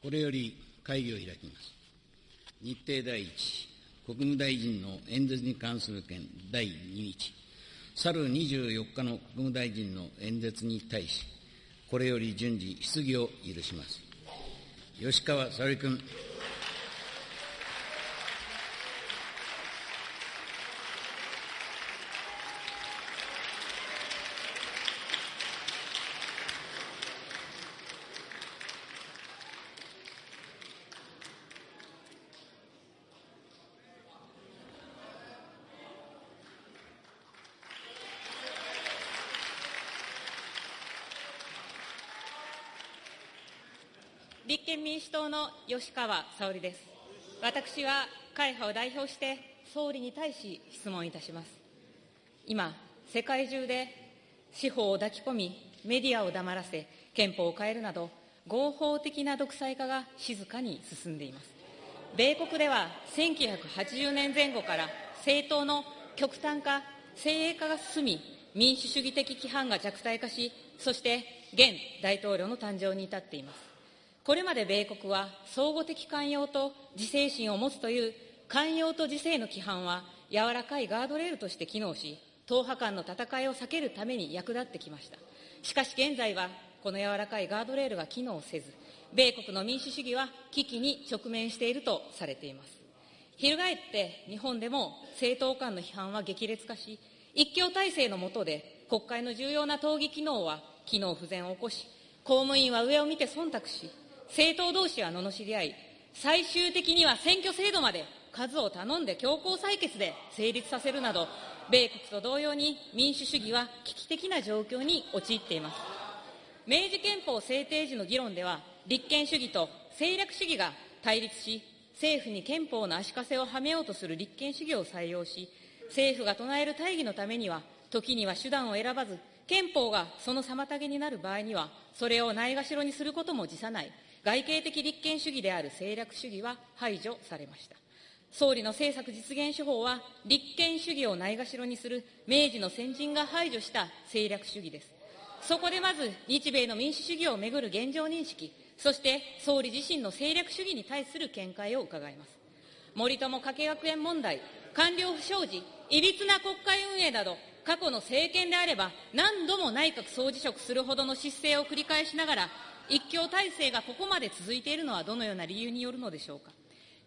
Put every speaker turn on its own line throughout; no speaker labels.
これより会議を開きます。日程第一、国務大臣の演説に関する件第2日、去る24日の国務大臣の演説に対し、これより順次質疑を許します。吉川沙織君。
憲民主党の吉川沙織です。私は会派を代表して総理に対し質問いたします。今、世界中で司法を抱き込み、メディアを黙らせ、憲法を変えるなど、合法的な独裁化が静かに進んでいます。米国では1980年前後から政党の極端化、精鋭化が進み、民主主義的規範が弱体化し、そして現大統領の誕生に至っています。これまで米国は相互的寛容と自制心を持つという寛容と自制の規範は柔らかいガードレールとして機能し、党派間の戦いを避けるために役立ってきました。しかし現在は、この柔らかいガードレールが機能せず、米国の民主主義は危機に直面しているとされています。翻って日本でも政党間の批判は激烈化し、一強体制の下で国会の重要な討議機能は機能不全を起こし、公務員は上を見て忖度し、政党同士は罵り合い、最終的には選挙制度まで数を頼んで強行採決で成立させるなど、米国と同様に民主主義は危機的な状況に陥っています。明治憲法制定時の議論では、立憲主義と政略主義が対立し、政府に憲法の足かせをはめようとする立憲主義を採用し、政府が唱える大義のためには、時には手段を選ばず、憲法がその妨げになる場合には、それをないがしろにすることも辞さない、外形的立憲主義である政略主義は排除されました。総理の政策実現手法は、立憲主義をないがしろにする明治の先人が排除した政略主義です。そこでまず、日米の民主主義をめぐる現状認識、そして総理自身の政略主義に対する見解を伺います。森友加計学園問題、官僚不祥事、いびつな国会運営など、過去の政権であれば、何度も内閣総辞職するほどの失勢を繰り返しながら、一強体制がここまで続いているのはどのような理由によるのでしょうか？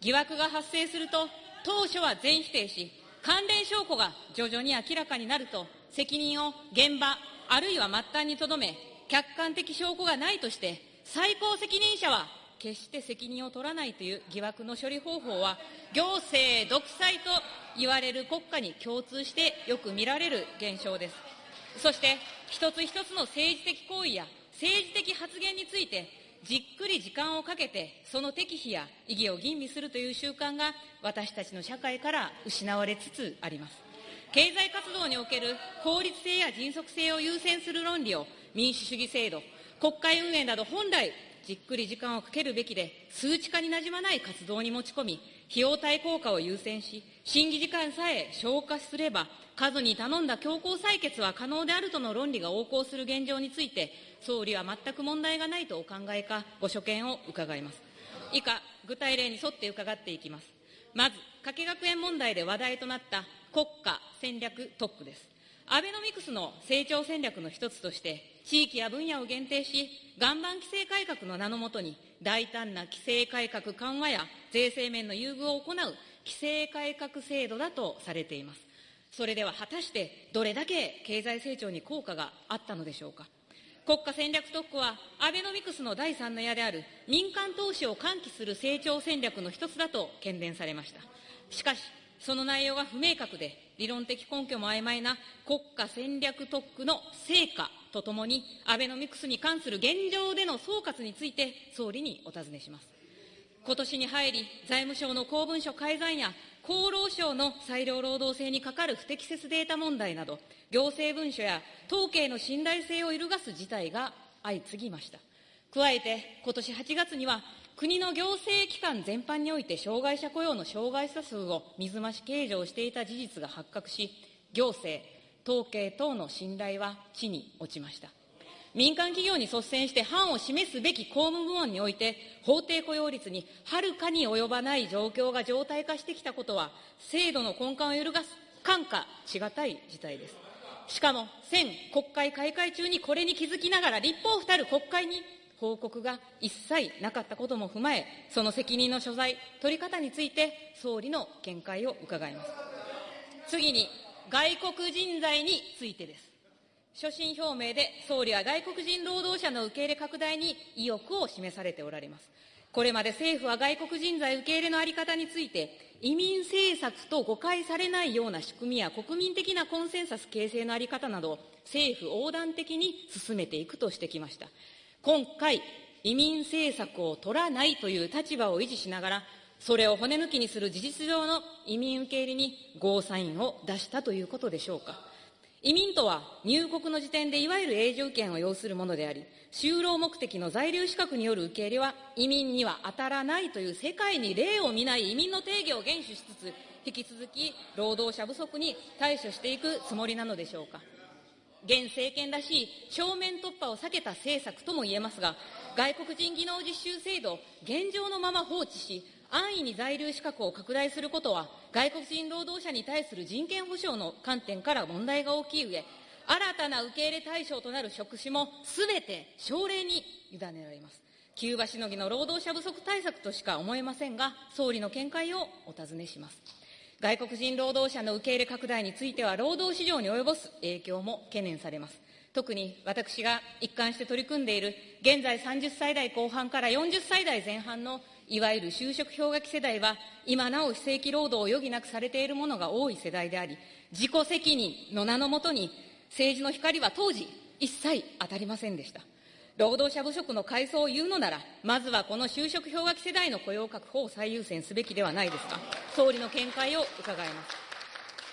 疑惑が発生すると、当初は全否定し、関連証拠が徐々に明らかになると、責任を現場、あるいは末端にとどめ、客観的証拠がないとして、最高責任者は決して責任を取らないという疑惑の処理方法は、行政独裁と言われる国家に共通してよく見られる現象です。そして、一つ一つの政治的行為や政治的発言について、じっくり時間をかけて、その適否や意義を吟味するという習慣が、私たちの社会から失われつつあります。経済活動における効率性や迅速性を優先する論理を民主主義制度、国会運営など本来じっくり時間をかけるべきで、数値化になじまない活動に持ち込み、費用対効果を優先し、審議時間さえ消化すれば、数に頼んだ強行採決は可能であるとの論理が横行する現状について、総理は全く問題がないとお考えか、ご所見を伺います。以下、具体例に沿って伺っていきます。まず、加計学園問題で話題となった国家戦略特区です。アベノミクスの成長戦略の一つとして、地域や分野を限定し、岩盤規制改革の名のもとに、大胆な規制改革緩和や税制面の優遇を行う規制改革制度だとされています。それでは果たしてどれだけ経済成長に効果があったのでしょうか。国家戦略特区は、アベノミクスの第三の矢である民間投資を喚起する成長戦略の一つだと懸念されました。しかし、その内容が不明確で、理論的根拠も曖昧な国家戦略特区の成果とともに、アベノミクスに関する現状での総括について、総理にお尋ねします。今年に入り、財務省の公文書改ざんや、厚労省の裁量労働制にかかる不適切データ問題など、行政文書や統計の信頼性を揺るがす事態が相次ぎました。加えて、今年8月には、国の行政機関全般において障害者雇用の障害者数を水増し計上していた事実が発覚し、行政、統計等の信頼は地に落ちました。民間企業に率先して範を示すべき公務部門において、法定雇用率にはるかに及ばない状況が常態化してきたことは、制度の根幹を揺るがす、感化しがたい事態です。しかも、先国会開会中にこれに気づきながら、立法ふたる国会に報告が一切なかったことも踏まえ、その責任の所在、取り方について、総理の見解を伺います。次に、外国人材についてです。所信表明で総理は外国人労働者の受け入れ拡大に意欲を示されておられます。これまで政府は外国人材受け入れの在り方について、移民政策と誤解されないような仕組みや国民的なコンセンサス形成の在り方など、政府横断的に進めていくとしてきました。今回、移民政策を取らないという立場を維持しながら、それを骨抜きにする事実上の移民受け入れにゴーサインを出したということでしょうか。移民とは入国の時点でいわゆる永住権を要するものであり、就労目的の在留資格による受け入れは移民には当たらないという世界に例を見ない移民の定義を厳守しつつ、引き続き労働者不足に対処していくつもりなのでしょうか。現政権らしい正面突破を避けた政策とも言えますが、外国人技能実習制度現状のまま放置し、安易に在留資格を拡大することは、外国人労働者に対する人権保障の観点から問題が大きい上、新たな受け入れ対象となる職種もすべて省令に委ねられます。キューバしのぎの労働者不足対策としか思えませんが、総理の見解をお尋ねします。外国人労働者の受け入れ拡大については、労働市場に及ぼす影響も懸念されます。特に私が一貫して取り組んでいる、現在30歳代後半から40歳代前半のいわゆる就職氷河期世代は、今なお非正規労働を余儀なくされているものが多い世代であり、自己責任の名のもとに、政治の光は当時、一切当たりませんでした。労働者不足の階層を言うのなら、まずはこの就職氷河期世代の雇用確保を最優先すべきではないですか。総理の見解を伺います。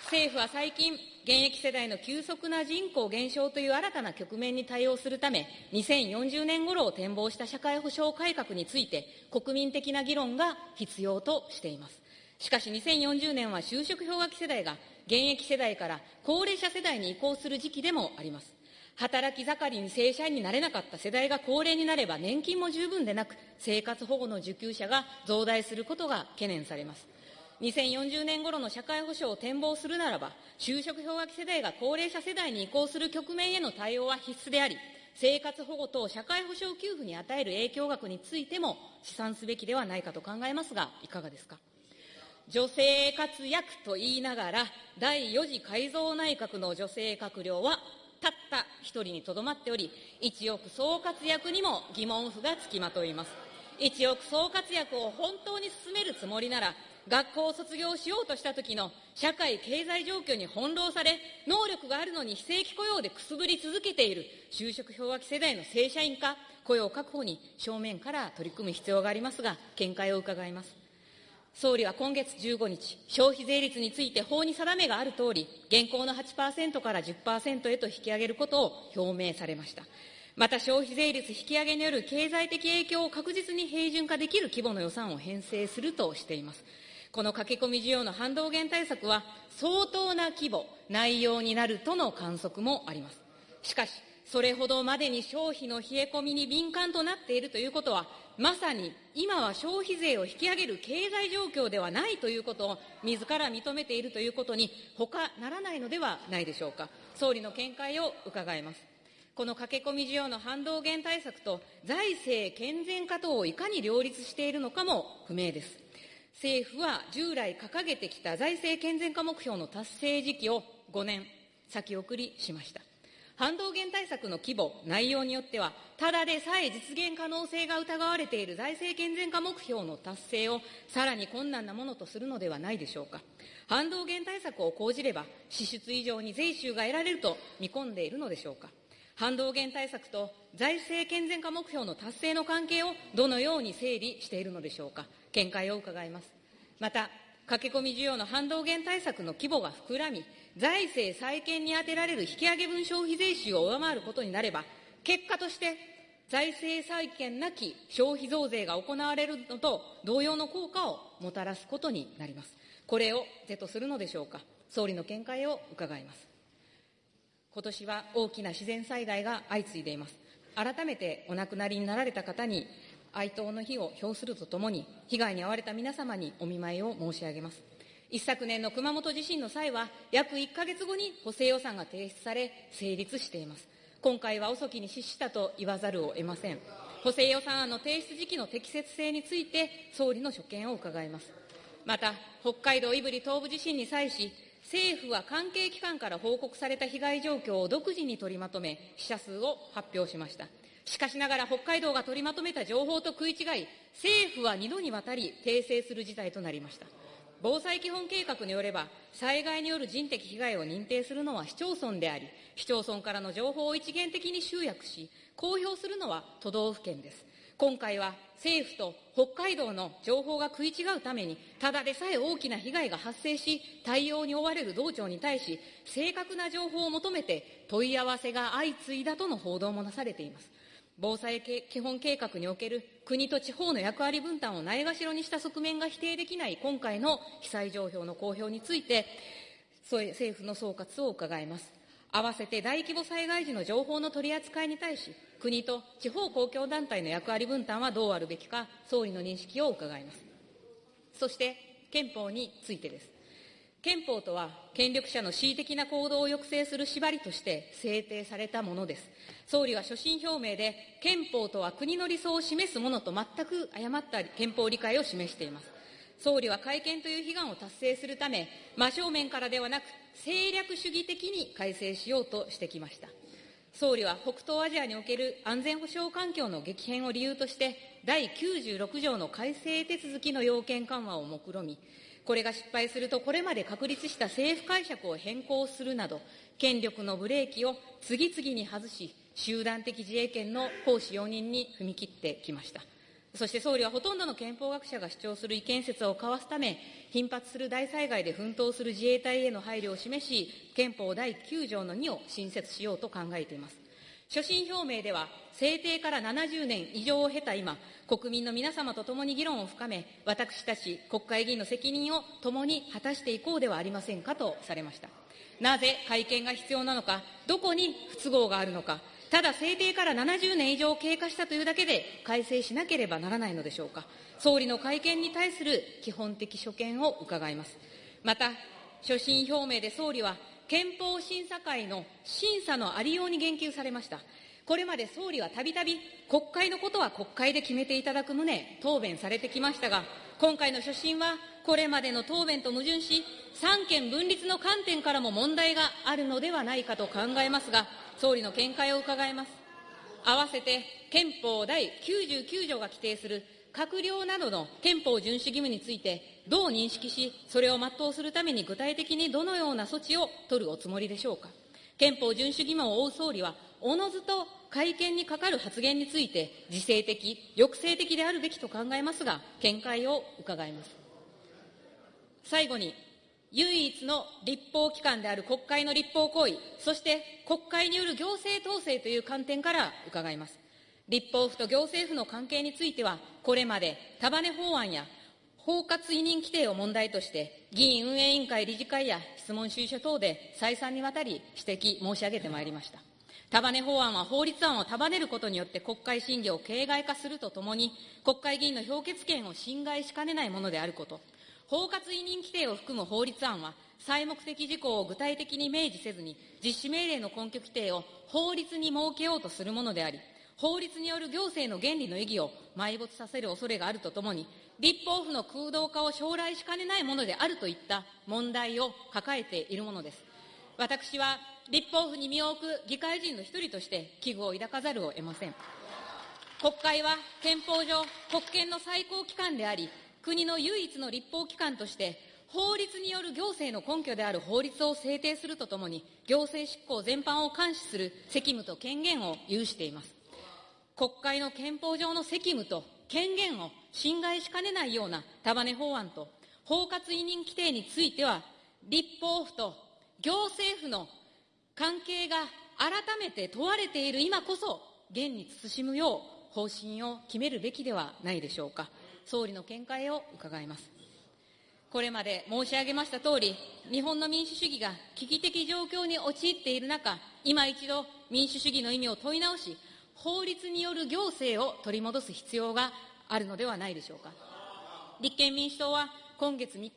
政府は最近、現役世代の急速な人口減少という新たな局面に対応するため、2040年頃を展望した社会保障改革について、国民的な議論が必要としています。しかし2040年は就職氷河期世代が現役世代から高齢者世代に移行する時期でもあります。働き盛りに正社員になれなかった世代が高齢になれば年金も十分でなく、生活保護の受給者が増大することが懸念されます。2040年頃の社会保障を展望するならば、就職氷河期世代が高齢者世代に移行する局面への対応は必須であり、生活保護等社会保障給付に与える影響額についても試算すべきではないかと考えますが、いかがですか？女性活躍と言いながら、第4次改造内閣の女性閣僚はたった一人にとどまっており、一億総活躍にも疑問符がつきまといます。一億総活躍を本当に進めるつもりなら、学校を卒業しようとした時の社会経済状況に翻弄され、能力があるのに非正規雇用でくすぶり続けている就職氷河期世代の正社員化、雇用確保に正面から取り組む必要がありますが、見解を伺います。総理は今月15日、消費税率について法に定めがあるとおり、現行の8%から10%へと引き上げることを表明されました。また消費税率引き上げによる経済的影響を確実に平準化できる規模の予算を編成するとしています。この駆け込み需要の反動減対策は相当な規模、内容になるとの観測もあります。しかし、それほどまでに消費の冷え込みに敏感となっているということは、まさに今は消費税を引き上げる経済状況ではないということを自ら認めているということに他ならないのではないでしょうか。総理の見解を伺います。この駆け込み需要の反動減対策と財政健全化等をいかに両立しているのかも不明です。政府は従来掲げてきた財政健全化目標の達成時期を5年先送りしました。反動減対策の規模、内容によっては、ただでさえ実現可能性が疑われている財政健全化目標の達成をさらに困難なものとするのではないでしょうか。反動減対策を講じれば、支出以上に税収が得られると見込んでいるのでしょうか。反動減対策と財政健全化目標の達成の関係をどのように整理しているのでしょうか。見解を伺います。また、駆け込み需要の反動減対策の規模が膨らみ、財政再建に充てられる引き上げ分消費税収を上回ることになれば、結果として財政再建なき消費増税が行われるのと同様の効果をもたらすことになります。これを是とするのでしょうか。総理の見解を伺います。今年は大きな自然災害が相次いでいます。改めてお亡くなりになられた方に哀悼の日を表するとともに、被害に遭われた皆様にお見舞いを申し上げます。一昨年の熊本地震の際は、約1ヶ月後に補正予算が提出され、成立しています。今回は遅きに失したと言わざるを得ません。補正予算案の提出時期の適切性について、総理の所見を伺います。また、北海道胆振東部地震に際し、政府は関係機関から報告された被害状況を独自に取りまとめ、死者数を発表しました。しかしながら北海道が取りまとめた情報と食い違い、政府は2度にわたり訂正する事態となりました。防災基本計画によれば、災害による人的被害を認定するのは市町村であり、市町村からの情報を一元的に集約し、公表するのは都道府県です。今回は政府と北海道の情報が食い違うために、ただでさえ大きな被害が発生し、対応に追われる道庁に対し、正確な情報を求めて問い合わせが相次いだとの報道もなされています。防災基本計画における国と地方の役割分担をないがしろにした側面が否定できない今回の被災状況の公表について、政府の総括を伺います。合わせて大規模災害時の情報の取り扱いに対し、国と地方公共団体の役割分担はどうあるべきか、総理の認識を伺います。そして、憲法についてです。憲法とは、権力者の恣意的な行動を抑制する縛りとして制定されたものです。総理は所信表明で、憲法とは国の理想を示すものと全く誤った憲法理解を示しています。総理は改憲という悲願を達成するため、真正面からではなく、政略主義的に改正しようとしてきました。総理は北東アジアにおける安全保障環境の激変を理由として、第96条の改正手続きの要件緩和を目論み、これが失敗すると、これまで確立した政府解釈を変更するなど、権力のブレーキを次々に外し、集団的自衛権の行使容認に踏み切ってきました。そして総理はほとんどの憲法学者が主張する違憲説を交わすため、頻発する大災害で奮闘する自衛隊への配慮を示し、憲法第9条の2を新設しようと考えています。所信表明では、制定から70年以上を経た今、国民の皆様と共に議論を深め、私たち国会議員の責任を共に果たしていこうではありませんかとされました。なぜ会見が必要なのか、どこに不都合があるのか、ただ制定から70年以上経過したというだけで改正しなければならないのでしょうか。総理の会見に対する基本的所見を伺います。また、所信表明で総理は、憲法審査会の審査のありように言及されました。これまで総理はたびたび国会のことは国会で決めていただく旨、答弁されてきましたが、今回の所信は、これまでの答弁と矛盾し、三権分立の観点からも問題があるのではないかと考えますが、総理の見解を伺います。合わせて憲法第99条が規定する閣僚などの憲法遵守義務について、どう認識し、それを全うするために具体的にどのような措置を取るおつもりでしょうか。憲法遵守義務を負う総理は、おのずと会見にかかる発言について、自制的、抑制的であるべきと考えますが、見解を伺います。最後に、唯一の立法機関である国会の立法行為、そして国会による行政統制という観点から伺います。立法府と行政府の関係については、これまで束ね法案や包括委任規定を問題として、議院運営委員会理事会や質問収書等で再三にわたり指摘申し上げてまいりました。束ね法案は法律案を束ねることによって国会審議を形骸化するとともに、国会議員の評決権を侵害しかねないものであること、包括委任規定を含む法律案は、再目的事項を具体的に明示せずに、実施命令の根拠規定を法律に設けようとするものであり、法律による行政の原理の意義を埋没させる恐れがあるとともに、立法府の空洞化を将来しかねないものであるといった問題を抱えているものです。私は立法府に身を置く議会人の一人として危惧を抱かざるを得ません。国会は憲法上国権の最高機関であり、国の唯一の立法機関として、法律による行政の根拠である法律を制定するとともに、行政執行全般を監視する責務と権限を有しています。国会の憲法上の責務と権限を侵害しかねないような束ね法案と包括委任規定については、立法府と行政府の関係が改めて問われている今こそ、現に慎むよう方針を決めるべきではないでしょうか。総理の見解を伺います。これまで申し上げましたとおり、日本の民主主義が危機的状況に陥っている中、今一度民主主義の意味を問い直し、法律による行政を取り戻す必要があるのではないでしょうか。立憲民主党は今月3日、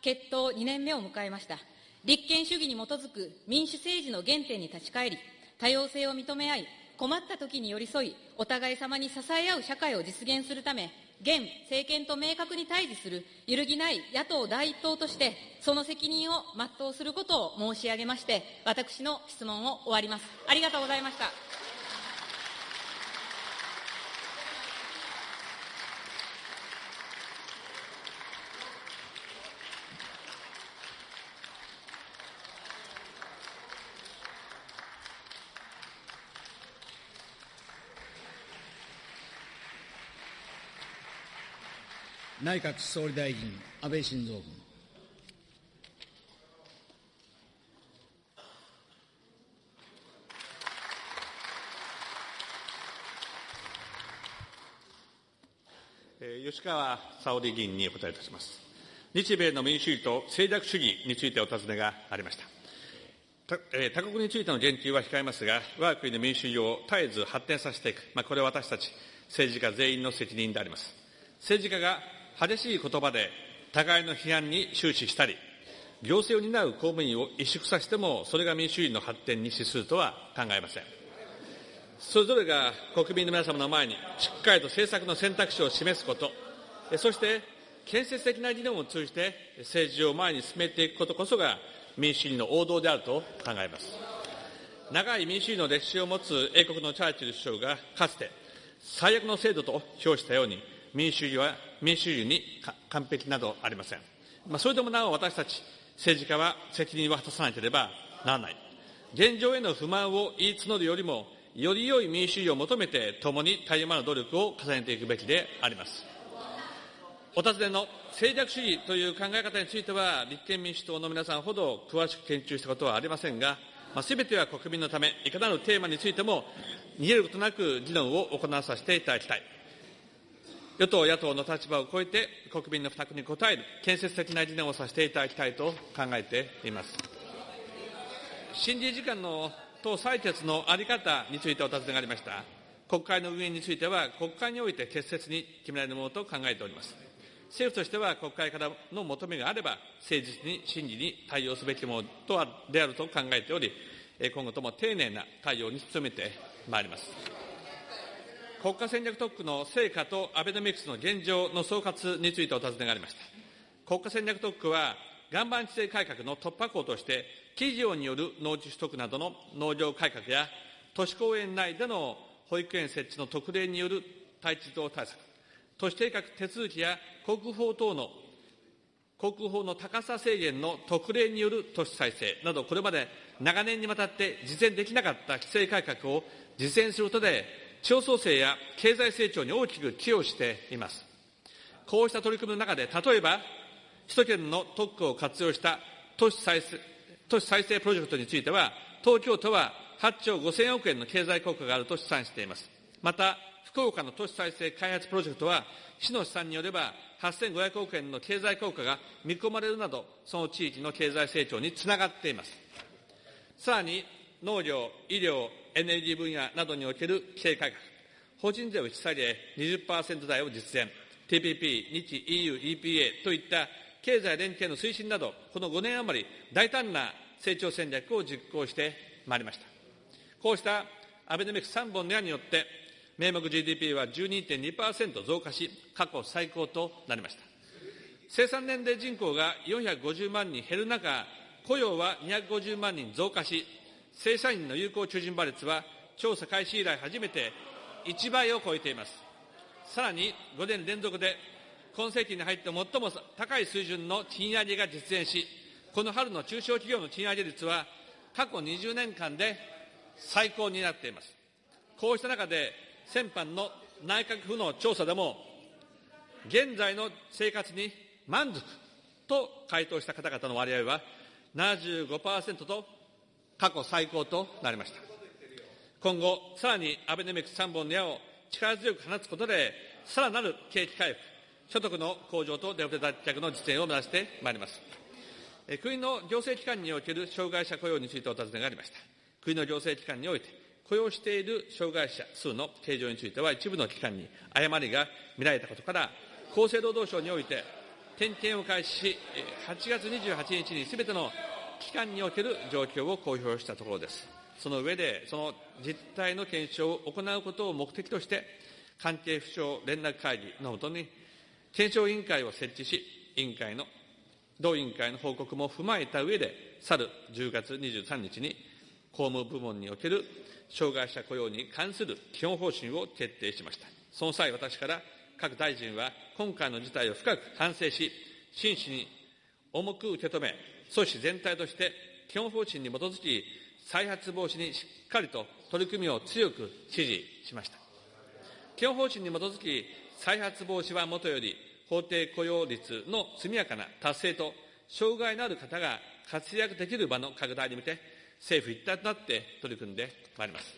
決闘2年目を迎えました。立憲主義に基づく民主政治の原点に立ち返り、多様性を認め合い、困った時に寄り添い、お互い様に支え合う社会を実現するため、現政権と明確に対峙する揺るぎない野党第一党として、その責任を全うすることを申し上げまして、私の質問を終わります。ありがとうございました。
内閣総理大臣、安倍晋三君。
吉川沙織議員にお答えいたします。日米の民主主義と政略主義についてお尋ねがありました。他国についての言及は控えますが、我が国の民主主義を絶えず発展させていく、まあ、これは私たち政治家全員の責任であります。政治家が激しい言葉で互いの批判に終始したり、行政を担う公務員を萎縮させても、それが民主主義の発展に資するとは考えません。それぞれが国民の皆様の前にしっかりと政策の選択肢を示すこと、そして建設的な議論を通じて政治を前に進めていくことこそが民主主義の王道であると考えます。長い民主主義の歴史を持つ英国のチャーチル首相がかつて最悪の制度と評したように民主主義は民主主義に完璧などありません。まあ、それでもなお私たち政治家は責任を果たさなければならない。現状への不満を言い募るよりも、より良い民主主義を求めて共にたゆまぬ努力を重ねていくべきであります。お尋ねの政略主義という考え方については、立憲民主党の皆さんほど詳しく研究したことはありませんが、す、ま、べ、ては国民のため、いかなるテーマについても、逃げることなく議論を行わさせていただきたい。与党、野党の立場を超えて国民の負託に応える建設的な議論をさせていただきたいと考えています。審議時間の党採決の在り方についてお尋ねがありました。国会の運営については、国会において適切に決められるものと考えております。政府としては国会からの求めがあれば、誠実に審議に対応すべきものとはであると考えており、今後とも丁寧な対応に努めてまいります。国家戦略特区の成果とアベノミクスの現状の総括についてお尋ねがありました。国家戦略特区は、岩盤規制改革の突破口として、企業による農地取得などの農業改革や、都市公園内での保育園設置の特例による待地動対策、都市計画手続きや国法等の国法の高さ制限の特例による都市再生など、これまで長年にわたって実現できなかった規制改革を実現することで、地方創生や経済成長に大きく寄与しています。こうした取り組みの中で、例えば、首都圏の特区を活用した都市再生都市再生プロジェクトについては、東京都は8兆5000億円の経済効果があると試算しています。また、福岡の都市再生開発プロジェクトは、市の試算によれば、8500億円の経済効果が見込まれるなど、その地域の経済成長につながっています。さらに、農業、医療、エネルギー分野などにおける規制改革、法人税を引き下げ20%台を実現、TPP、日 EU、EPA といった経済連携の推進など、この5年余り、大胆な成長戦略を実行してまいりました。こうしたアベノミクス3本の矢によって、名目 GDP は12.2%増加し、過去最高となりました。生産年齢人口が450万人減る中、雇用は250万人増加し、正社員の有効求人倍率は調査開始以来初めて1倍を超えています。さらに5年連続で今世紀に入って最も高い水準の賃上げが実現し、この春の中小企業の賃上げ率は過去20年間で最高になっています。こうした中で先般の内閣府の調査でも、現在の生活に満足と回答した方々の割合は75%と過去最高となりました。今後、さらにアベノミクス3本の矢を力強く放つことで、さらなる景気回復、所得の向上とデフレ脱却の実現を目指してまいります。国の行政機関における障害者雇用についてお尋ねがありました。国の行政機関において、雇用している障害者数の計上については、一部の機関に誤りが見られたことから、厚生労働省において、点検を開始し、8月28日にすべての機関における状況を公表したところです。その上で、その実態の検証を行うことを目的として、関係府省連絡会議のもとに、検証委員会を設置し、委員会の、同委員会の報告も踏まえた上で、去る10月23日に、公務部門における障害者雇用に関する基本方針を決定しました。その際、私から各大臣は今回の事態を深く反省し、真摯に重く受け止め、組織全体として基本方針に基づき、再発防止にしっかりと取り組みを強く指示しました。基本方針に基づき、再発防止はもとより、法定雇用率の速やかな達成と、障害のある方が活躍できる場の拡大に向け、政府一体となって取り組んでまいります。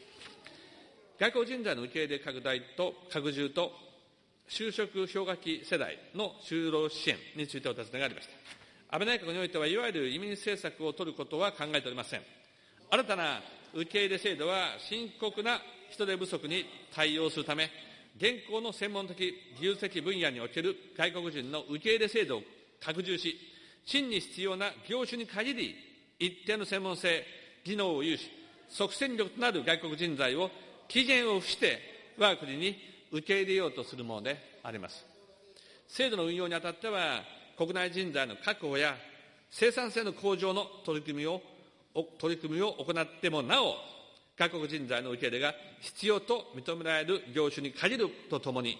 外交人材の受け入れ拡大と拡充と就職氷河期世代の就労支援についてお尋ねがありました。安倍内閣においては、いわゆる移民政策を取ることは考えておりません。新たな受け入れ制度は深刻な人手不足に対応するため、現行の専門的技術的分野における外国人の受け入れ制度を拡充し、真に必要な業種に限り、一定の専門性、技能を有し、即戦力となる外国人材を期限を付して、我が国に受け入れようとするものであります。制度の運用にあたっては、国内人材の確保や生産性の向上の取り組みを、取り組みを行ってもなお、外国人材の受け入れが必要と認められる業種に限るとともに、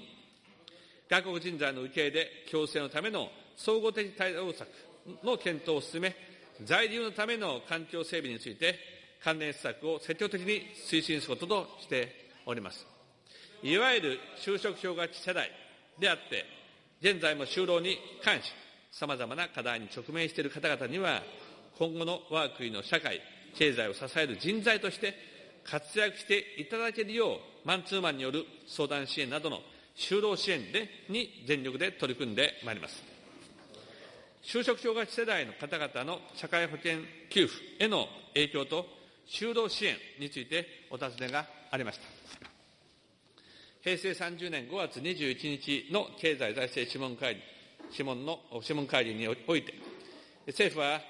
外国人材の受け入れ強制のための総合的対応策の検討を進め、在留のための環境整備について、関連施策を積極的に推進することとしております。いわゆる就職氷河期世代であって、現在も就労に関し、さまざまな課題に直面している方々には、今後の我が国の社会、経済を支える人材として活躍していただけるよう、マンツーマンによる相談支援などの就労支援でに全力で取り組んでまいります。就職氷河期世代の方々の社会保険給付への影響と就労支援についてお尋ねがありました。平成30年5月21日の経済財政諮問会議、諮問の諮問会議において、政府は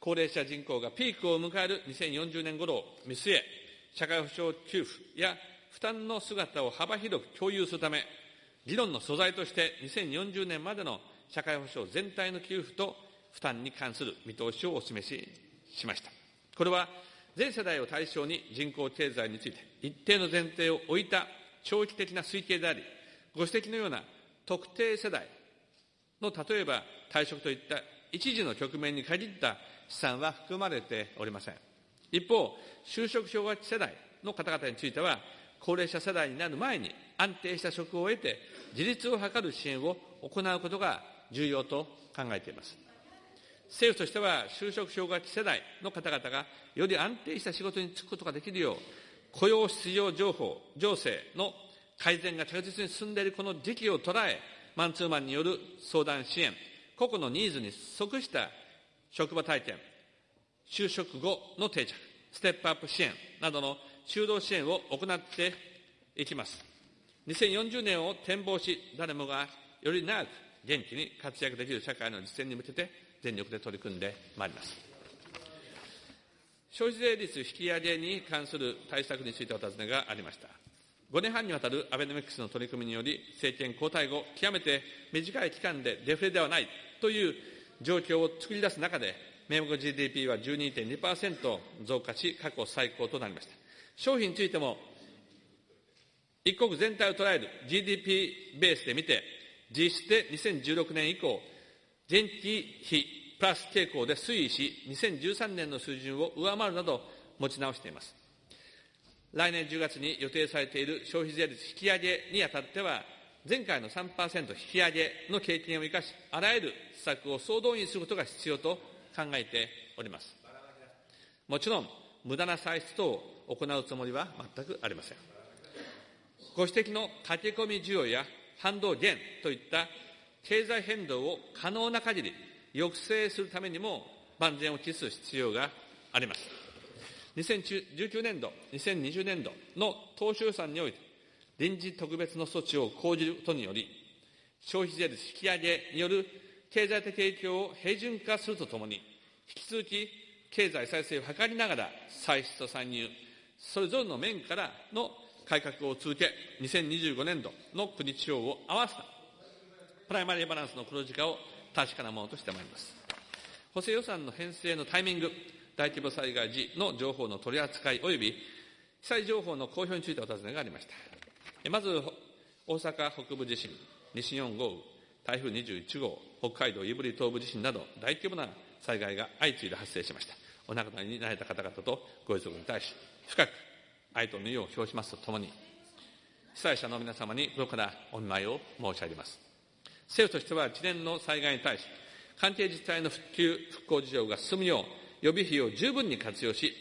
高齢者人口がピークを迎える2040年頃を見据え、社会保障給付や負担の姿を幅広く共有するため、議論の素材として2040年までの社会保障全体の給付と負担に関する見通しをお示ししました。これは全世代を対象に人口経済について一定の前提を置いた長期的な推計であり、ご指摘のような特定世代の例えば退職といった一時の局面に限った資産は含まれておりません。一方、就職氷河期世代の方々については、高齢者世代になる前に安定した職を得て自立を図る支援を行うことが重要と考えています。政府としては就職氷河期世代の方々がより安定した仕事に就くことができるよう、雇用失業情報、情勢の改善が着実に進んでいるこの時期を捉え、マンツーマンによる相談支援、個々のニーズに即した職場体験、就職後の定着、ステップアップ支援などの就労支援を行っていきます。2040年を展望し、誰もがより長く元気に活躍できる社会の実践に向けて全力で取り組んでまいります。消費税率引き上げに関する対策についてお尋ねがありました。5年半にわたるアベノミクスの取り組みにより、政権交代後、極めて短い期間でデフレではないという状況を作り出す中で、名目 GDP は12.2%増加し、過去最高となりました。商品についても、一国全体を捉える GDP ベースで見て、実質で2016年以降、前期比プラス傾向で推移し、2013年の水準を上回るなど持ち直しています。来年10月に予定されている消費税率引き上げにあたっては、前回の3%引き上げの経験を生かし、あらゆる施策を総動員することが必要と考えております。もちろん、無駄な歳出等を行うつもりは全くありません。ご指摘の駆け込み需要や反動減といった経済変動を可能な限り抑制するためにも万全を期す必要があります。2019年度、2020年度の当初予算において、臨時特別の措置を講じることにより、消費税率引き上げによる経済的影響を平準化するとともに、引き続き経済再生を図りながら、歳出と参入、それぞれの面からの改革を続け、2025年度の国地方を合わせた、プライマリーバランスの黒字化を確かなものとしてまいります。補正予算の編成のタイミング、大規模災害時の情報の取り扱い及び被災情報の公表についてお尋ねがありました。まず、大阪北部地震、西日本豪雨、台風21号、北海道胆振東部地震など大規模な災害が相次いで発生しました。お亡くなりになられた方々とご遺族に対し、深く哀悼の意を表しますとともに、被災者の皆様に心からお見舞いを申し上げます。政府としては一連の災害に対し、関係自治体の復旧・復興事業が進むよう、予備費を十分に活用し、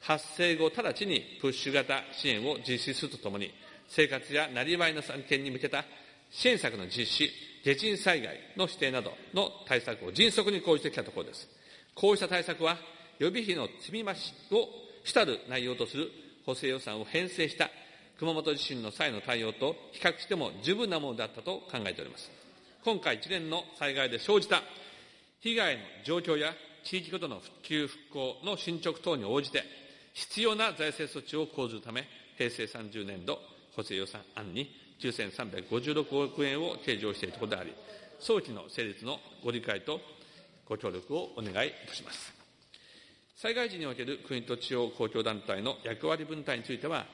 発生後直ちにプッシュ型支援を実施するとともに、生活やなりわいの再建に向けた支援策の実施、地震災害の指定などの対策を迅速に講じてきたところです。こうした対策は、予備費の積み増しを主たる内容とする補正予算を編成した熊本地震の際の対応と比較しても十分なものだったと考えております。今回一連の災害で生じた被害の状況や地域ごとの復旧・復興の進捗等に応じて、必要な財政措置を講ずるため、平成30年度補正予算案に9356億円を計上しているところであり、早期の成立のご理解とご協力をお願いいたします。災害時における国と地方公共団体の役割分担については、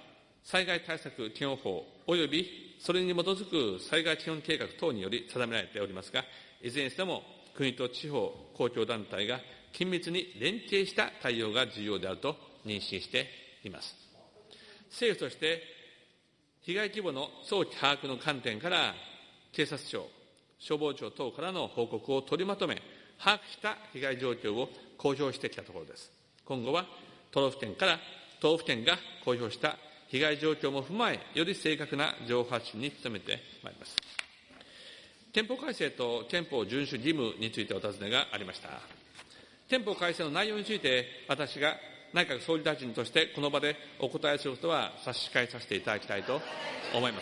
災害対策基本法及びそれに基づく災害基本計画等により定められておりますが、いずれにしても国と地方公共団体が緊密に連携した対応が重要であると認識しています。政府として被害規模の早期把握の観点から、警察庁、消防庁等からの報告を取りまとめ、把握した被害状況を公表してきたところです。今後は都道府県から都道府県が公表した被害状況も踏まえ、より正確な情報発信に努めてまいります。憲法改正と憲法遵守義務についてお尋ねがありました。憲法改正の内容について、私が内閣総理大臣としてこの場でお答えすることは差し控えさせていただきたいと思いま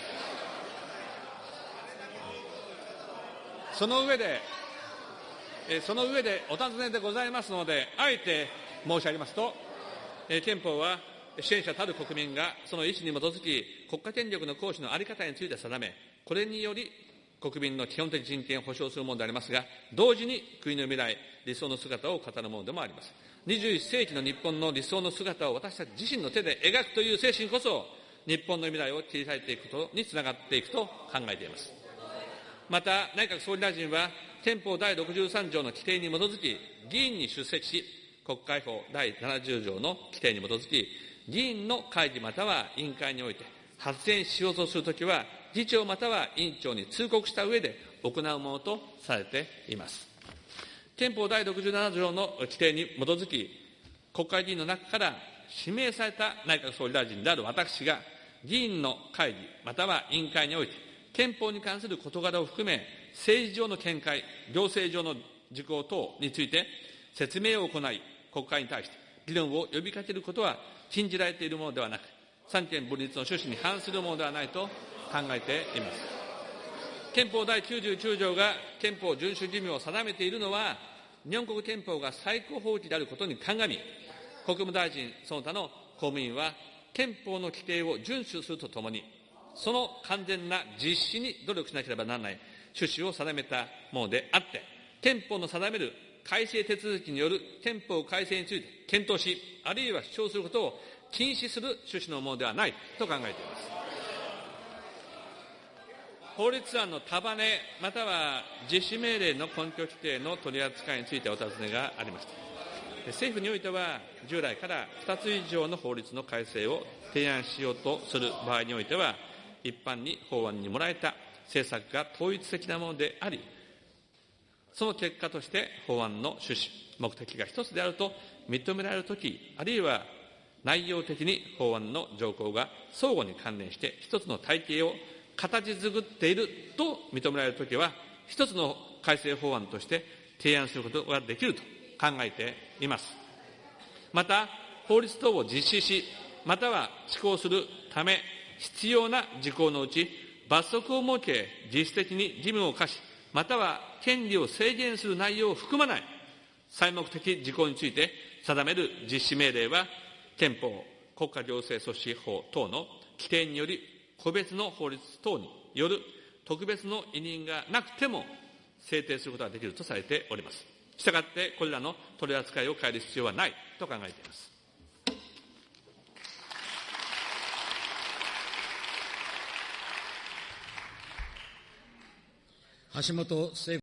す。その上で、その上でお尋ねでございますので、あえて申し上げますと、憲法は支援者たる国民がその意思に基づき、国家権力の行使の在り方について定め、これにより国民の基本的人権を保障するものでありますが、同時に国の未来、理想の姿を語るものでもあります。21世紀の日本の理想の姿を私たち自身の手で描くという精神こそ、日本の未来を切り裂いていくことにつながっていくと考えています。また、内閣総理大臣は、憲法第63条の規定に基づき、議員に出席し、国会法第70条の規定に基づき、議員の会議または委員会において発言しようとするときは、議長または委員長に通告した上で行うものとされています。憲法第67条の規定に基づき、国会議員の中から指名された内閣総理大臣である私が、議員の会議または委員会において、憲法に関する事柄を含め、政治上の見解、行政上の事項等について説明を行い、国会に対して議論を呼びかけることは禁じられているものではなく、三権分立の趣旨に反するものではないと考えています。憲法第99条が憲法遵守義務を定めているのは、日本国憲法が最高法規であることに鑑み、国務大臣、その他の公務員は、憲法の規定を遵守するとともに、その完全な実施に努力しなければならない趣旨を定めたものであって、憲法の定める改正手続きによる憲法改正について検討し、あるいは主張することを禁止する趣旨のものではないと考えています。法律案の束ね、または実施命令の根拠規定の取り扱いについてお尋ねがありました。政府においては、従来から2つ以上の法律の改正を提案しようとする場合においては、一般に法案にもらえた政策が統一的なものであり、その結果として法案の趣旨、目的が一つであると認められるとき、あるいは内容的に法案の条項が相互に関連して一つの体系を形作っていると認められるときは、一つの改正法案として提案することができると考えています。また、法律等を実施し、または施行するため必要な事項のうち、罰則を設け、実質的に義務を課し、または権利を制限する内容を含まない最目的事項について定める実施命令は、憲法、国家行政組織法等の規定により、個別の法律等による特別の委任がなくても制定することができるとされております。したがって、これらの取り扱いを変える必要はないと考えています。
橋本聖